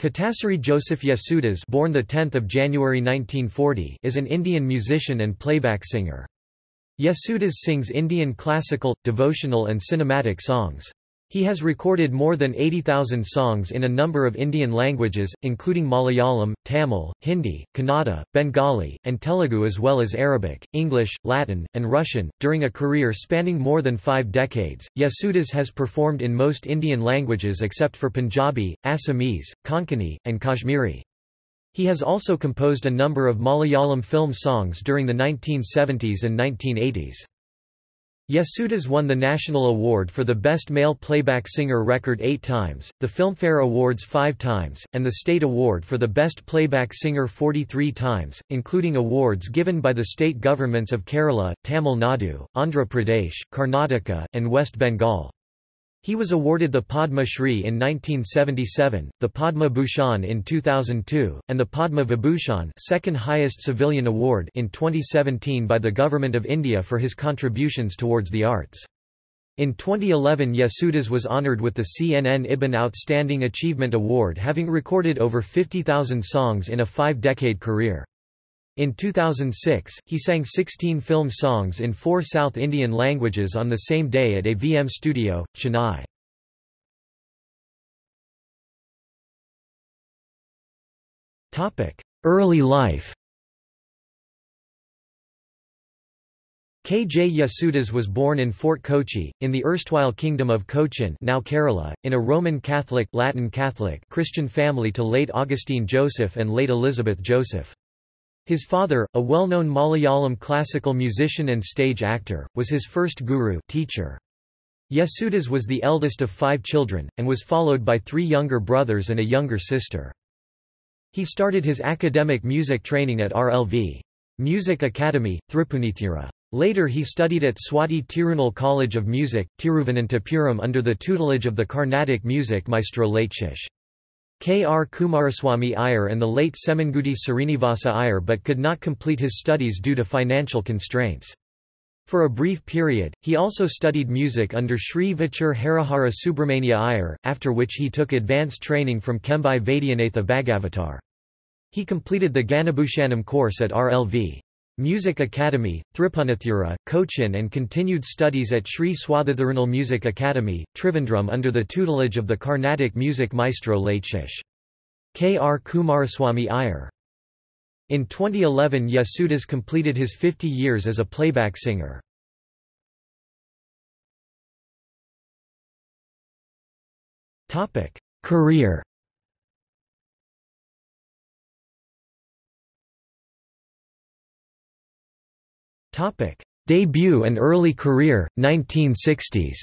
Kattassery Joseph Yesudas born the 10th of January 1940 is an Indian musician and playback singer. Yesudas sings Indian classical, devotional and cinematic songs. He has recorded more than 80,000 songs in a number of Indian languages, including Malayalam, Tamil, Hindi, Kannada, Bengali, and Telugu as well as Arabic, English, Latin, and Russian. During a career spanning more than five decades, Yesudas has performed in most Indian languages except for Punjabi, Assamese, Konkani, and Kashmiri. He has also composed a number of Malayalam film songs during the 1970s and 1980s. Yesudas won the National Award for the Best Male Playback Singer record eight times, the Filmfare Awards five times, and the State Award for the Best Playback Singer 43 times, including awards given by the state governments of Kerala, Tamil Nadu, Andhra Pradesh, Karnataka, and West Bengal. He was awarded the Padma Shri in 1977, the Padma Bhushan in 2002, and the Padma Vibhushan second highest civilian award in 2017 by the Government of India for his contributions towards the arts. In 2011 Yesudas was honoured with the CNN IBN Outstanding Achievement Award having recorded over 50,000 songs in a five-decade career. In 2006, he sang 16 film songs in four South Indian languages on the same day at AVM Studio, Chennai. Early life K. J. Yesudas was born in Fort Kochi, in the erstwhile Kingdom of Cochin now Kerala, in a Roman Catholic, Latin Catholic Christian family to late Augustine Joseph and late Elizabeth Joseph. His father, a well-known Malayalam classical musician and stage actor, was his first guru teacher. Yesudas was the eldest of five children, and was followed by three younger brothers and a younger sister. He started his academic music training at RLV. Music Academy, Thripunithura. Later he studied at Swati Tirunal College of Music, Tiruvananthapuram under the tutelage of the Carnatic music maestro Latesh. K. R. Kumaraswamy Iyer and the late Semangudi Srinivasa Iyer but could not complete his studies due to financial constraints. For a brief period, he also studied music under Sri Vichur Harihara Subramania Iyer, after which he took advanced training from Kembai Vaidyanatha Bhagavatar. He completed the Ganabhushanam course at RLV. Music Academy, Thripunithura, Cochin and continued studies at Sri Swathitirunal Music Academy, Trivandrum under the tutelage of the Carnatic music maestro Latesh. K. R. Kumaraswamy Iyer. In 2011 Yesudas completed his 50 years as a playback singer. Career Topic: Debut and early career 1960s.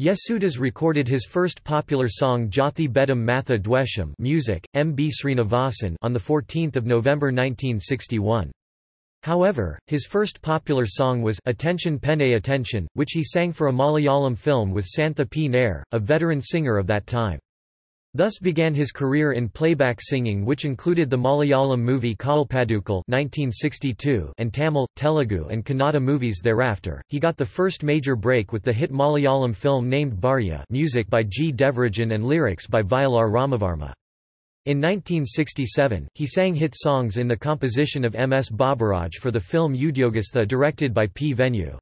Yesudas recorded his first popular song Jathi Bedam Matha Dwesham music, M. B. Srinivasan on 14 November 1961. However, his first popular song was Attention Penne Attention, which he sang for a Malayalam film with Santha P. Nair, a veteran singer of that time. Thus began his career in playback singing which included the Malayalam movie Kaalpadukkal and Tamil, Telugu and Kannada movies thereafter. He got the first major break with the hit Malayalam film named Bharya music by G. Devarajan and lyrics by Vayalar Ramavarma. In 1967, he sang hit songs in the composition of M. S. Baburaj for the film Udyogastha directed by P. Venu.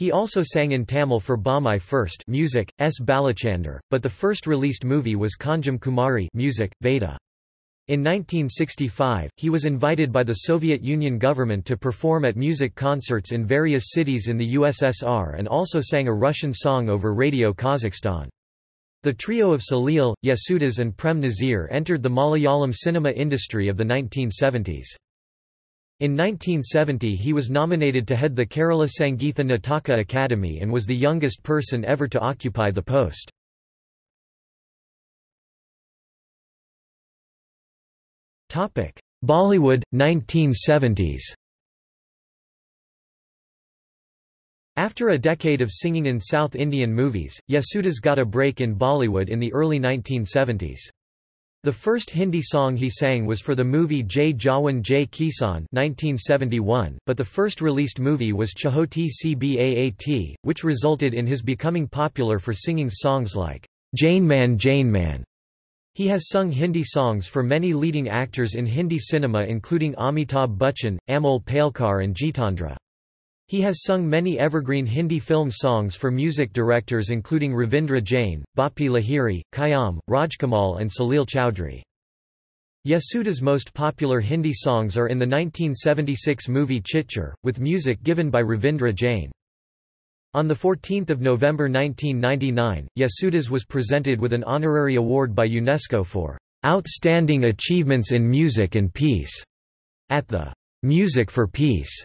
He also sang in Tamil for Bommai first music, S. Balachander, but the first released movie was Konjum Kumari music, Veda. In 1965, he was invited by the Soviet Union government to perform at music concerts in various cities in the USSR and also sang a Russian song over Radio Kazakhstan. The trio of Salil, Yesudas and Prem Nazir entered the Malayalam cinema industry of the 1970s. In 1970 he was nominated to head the Kerala Sangeetha Nataka Academy and was the youngest person ever to occupy the post. Bollywood, 1970s After a decade of singing in South Indian movies, Yesudas got a break in Bollywood in the early 1970s. The first Hindi song he sang was for the movie Jai Jawan Jai Kisan 1971, but the first released movie was Chhoti Si Baat, which resulted in his becoming popular for singing songs like Jane Man Jane Man. He has sung Hindi songs for many leading actors in Hindi cinema including Amitabh Bachchan, Amol Palekar and Jeetendra. He has sung many evergreen Hindi film songs for music directors including Ravindra Jain, Bappi Lahiri, Khayyam, Rajkamal and Salil Chowdhury. Yasuda's most popular Hindi songs are in the 1976 movie Chitchor, with music given by Ravindra Jain. On 14 November 1999, Yesudas was presented with an honorary award by UNESCO for "...outstanding achievements in music and peace." at the "'Music for Peace'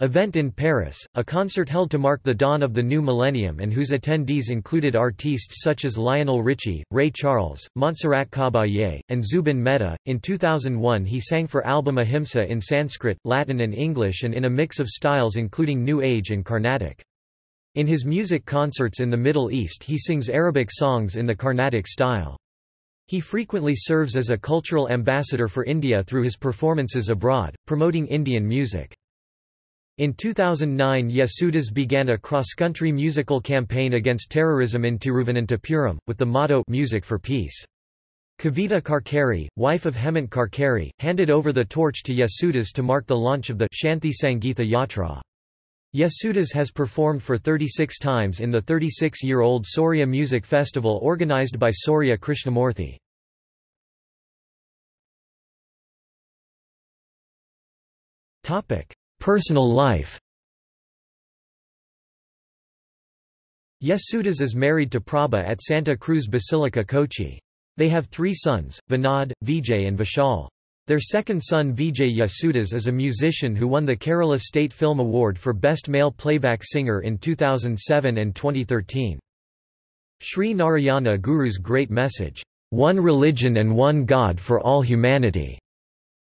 event in Paris, a concert held to mark the dawn of the new millennium and whose attendees included artistes such as Lionel Richie, Ray Charles, Montserrat Caballé, and Zubin Mehta. In 2001 he sang for album Ahimsa in Sanskrit, Latin and English and in a mix of styles including New Age and Carnatic. In his music concerts in the Middle East he sings Arabic songs in the Carnatic style. He frequently serves as a cultural ambassador for India through his performances abroad, promoting Indian music. In 2009 Yesudas began a cross-country musical campaign against terrorism in Tiruvananthapuram, with the motto Music for Peace. Kavita Karkare, wife of Hemant Karkare, handed over the torch to Yesudas to mark the launch of the Shanti Sangeetha Yatra. Yesudas has performed for 36 times in the 36-year-old Soorya Music Festival organized by Soorya Krishnamoorthy. Personal life Yesudas is married to Prabha at Santa Cruz Basilica Kochi. They have three sons, Vinod, Vijay and Vishal. Their second son Vijay Yesudas is a musician who won the Kerala State Film Award for Best Male Playback Singer in 2007 and 2013. Sri Narayana Guru's great message, "'One religion and one God for all humanity'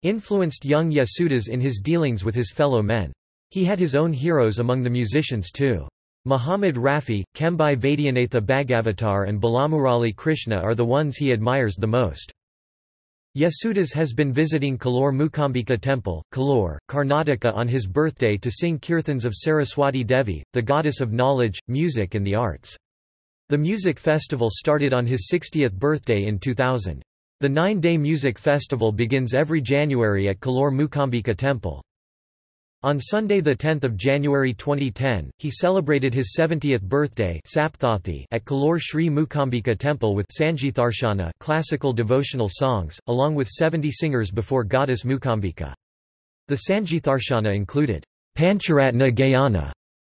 influenced young Yesudas in his dealings with his fellow men. He had his own heroes among the musicians too. Muhammad Rafi, Kembai Vaidyanatha Bhagavatar and Balamurali Krishna are the ones he admires the most. Yesudas has been visiting Kollur Mukambika temple, Kollur, Karnataka on his birthday to sing kirtans of Saraswati Devi, the goddess of knowledge, music and the arts. The music festival started on his 60th birthday in 2000. The nine-day music festival begins every January at Kollur Mukambika temple. On Sunday 10 January 2010, he celebrated his 70th birthday at Kollur Sri Mukambika temple with Sangeetharchana classical devotional songs, along with 70 singers before goddess Mukambika. The Sangeetharchana included Pancharatna Gayana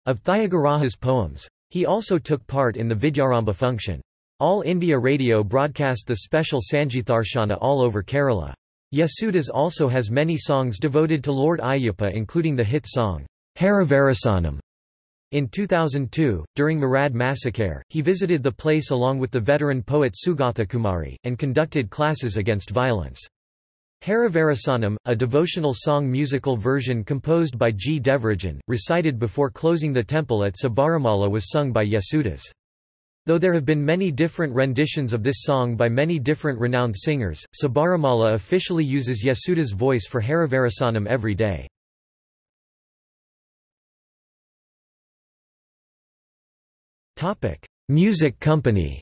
of Tyagaraja's poems. He also took part in the Vidyarambha function. All India Radio broadcast the special Sangeetharchana all over Kerala. Yesudas also has many songs devoted to Lord Ayyappa including the hit song, Harivarasanam. In 2002, during Marad massacre, he visited the place along with the veteran poet Sugatha Kumari, and conducted classes against violence. Harivarasanam, a devotional song musical version composed by G. Devarajan, recited before closing the temple at Sabarimala was sung by Yesudas. Though there have been many different renditions of this song by many different renowned singers, Sabarimala officially uses Yasuda's voice for Harivarasanam every day. Music company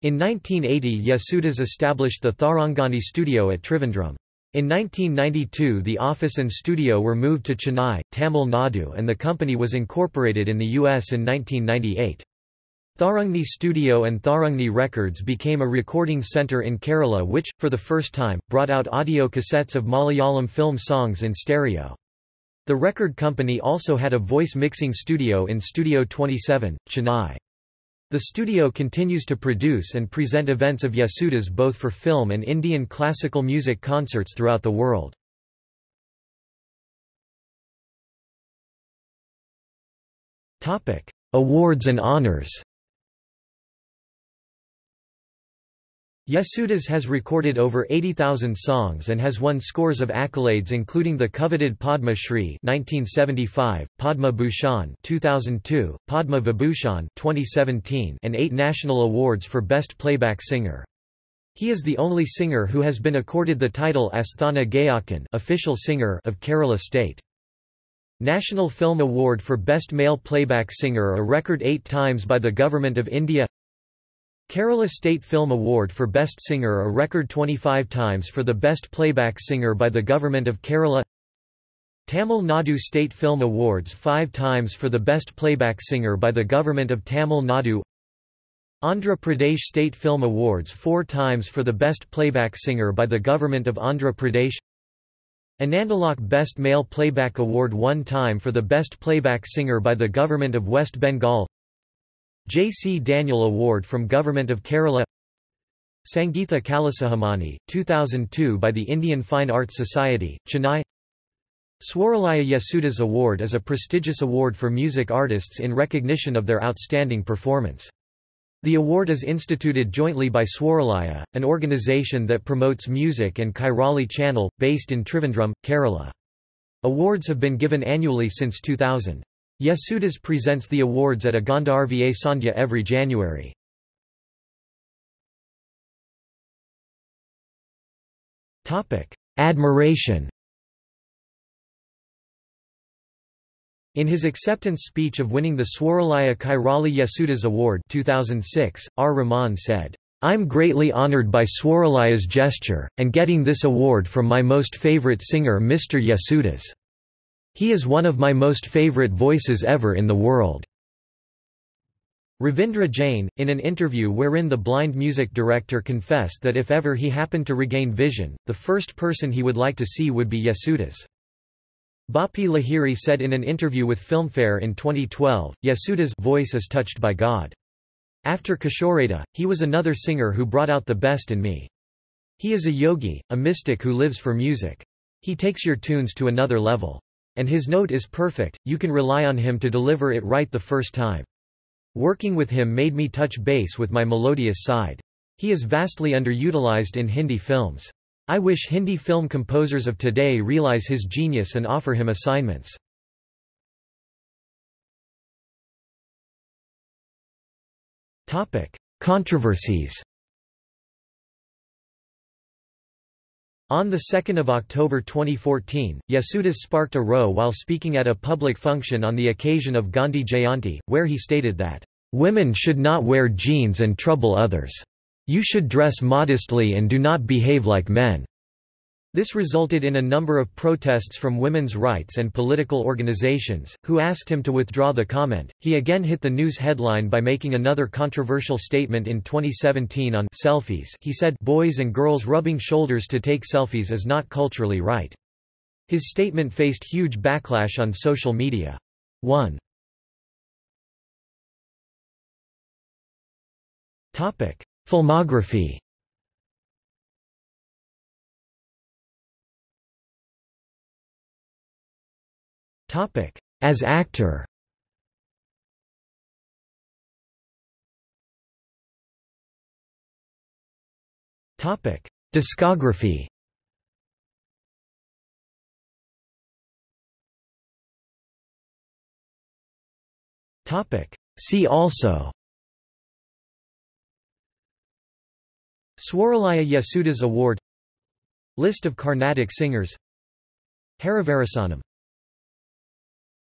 In 1980 Yesudas established the Tharangini studio at Trivandrum. In 1992 the office and studio were moved to Chennai, Tamil Nadu and the company was incorporated in the US in 1998. Tharangini Studio and Tharangini Records became a recording centre in Kerala which, for the first time, brought out audio cassettes of Malayalam film songs in stereo. The record company also had a voice mixing studio in Studio 27, Chennai. The studio continues to produce and present events of Yesudas both for film and Indian classical music concerts throughout the world. Awards and honors Yesudas has recorded over 80,000 songs and has won scores of accolades including the coveted Padma Shri 1975, Padma Bhushan 2002, Padma Vibhushan 2017 and 8 national awards for Best Playback Singer. He is the only singer who has been accorded the title Asthana Gayakan official singer of Kerala state. National Film Award for Best Male Playback Singer a record eight times by the Government of India Kerala State Film Award for Best Singer a record 25 times for the Best Playback Singer by the Government of Kerala. Tamil Nadu State Film Awards five times for the Best Playback Singer by the Government of Tamil Nadu. Andhra Pradesh State Film Awards four times for the Best Playback Singer by the Government of Andhra Pradesh. Anandalok Best Male Playback Award one time for the Best Playback Singer by the Government of West Bengal J. C. Daniel Award from Government of Kerala Sangeetha Kalasikhamani, 2002 by the Indian Fine Arts Society, Chennai Swaralaya Yesudas Award is a prestigious award for music artists in recognition of their outstanding performance. The award is instituted jointly by Swaralaya, an organization that promotes music and Kairali Channel, based in Trivandrum, Kerala. Awards have been given annually since 2000. Yesudas presents the awards at Agandarva Sandhya every January. Admiration In his acceptance speech of winning the Swaralaya Kairali Yesudas Award 2006, R. Rahman said, I'm greatly honored by Swaralaya's gesture, and getting this award from my most favorite singer Mr. Yesudas. He is one of my most favorite voices ever in the world. Ravindra Jain, in an interview wherein the blind music director confessed that if ever he happened to regain vision, the first person he would like to see would be Yesudas. Bappi Lahiri said in an interview with Filmfare in 2012, Yasuda's voice is touched by God. After Kishorada, he was another singer who brought out the best in me. He is a yogi, a mystic who lives for music. He takes your tunes to another level. And his note is perfect, you can rely on him to deliver it right the first time. Working with him made me touch base with my melodious side. He is vastly underutilized in Hindi films. I wish Hindi film composers of today realize his genius and offer him assignments. Controversies On 2 October 2014, Yesudas sparked a row while speaking at a public function on the occasion of Gandhi Jayanti, where he stated that, "...women should not wear jeans and trouble others. You should dress modestly and do not behave like men. This resulted in a number of protests from women's rights and political organizations, who asked him to withdraw the comment. He again hit the news headline by making another controversial statement in 2017 on selfies. He said, Boys and girls rubbing shoulders to take selfies is not culturally right. His statement faced huge backlash on social media. 1. Topic: Filmography As actor. Discography. See also. Swaralaya Yesudas Award. List of Carnatic singers. Harivarasanam